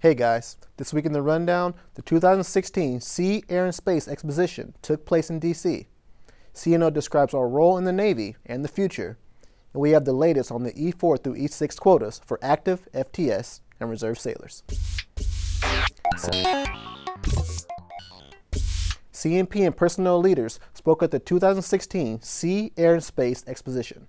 Hey guys, this week in the rundown, the 2016 Sea, Air, and Space Exposition took place in DC. CNO describes our role in the Navy and the future, and we have the latest on the E4 through E6 quotas for active FTS and reserve sailors. CNP and personnel leaders spoke at the 2016 Sea, Air, and Space Exposition.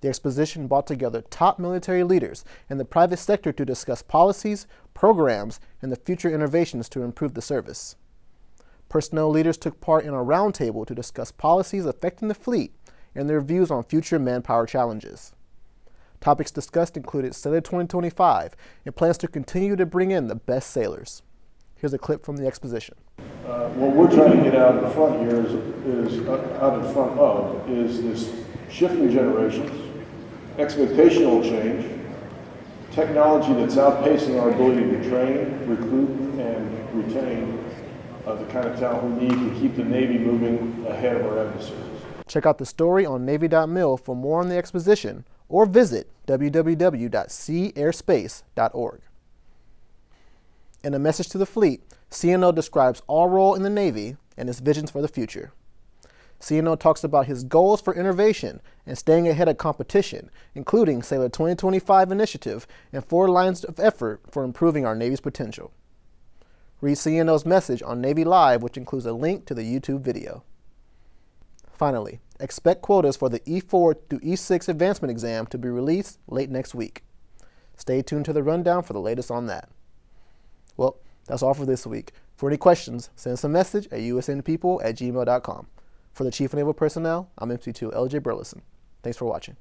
The exposition brought together top military leaders and the private sector to discuss policies, programs, and the future innovations to improve the service. Personnel leaders took part in a roundtable to discuss policies affecting the fleet and their views on future manpower challenges. Topics discussed included Sailor 2025 and plans to continue to bring in the best sailors. Here's a clip from the exposition. Uh, what we're trying to get out in front here is, is uh, out in front of is this shifting generations, expectational change, technology that's outpacing our ability to train, recruit, and retain uh, the kind of talent we need to keep the Navy moving ahead of our adversaries. Check out the story on Navy.mil for more on the exposition or visit www.seaairspace.org. In a message to the fleet, CNO describes our role in the Navy and his visions for the future. CNO talks about his goals for innovation and staying ahead of competition, including Sailor 2025 initiative and four lines of effort for improving our Navy's potential. Read CNO's message on Navy Live, which includes a link to the YouTube video. Finally, expect quotas for the E4 through E6 advancement exam to be released late next week. Stay tuned to the rundown for the latest on that. Well, that's all for this week. For any questions, send us a message at usnpeople at gmail.com. For the Chief of Naval Personnel, I'm MC2 LJ Burleson. Thanks for watching.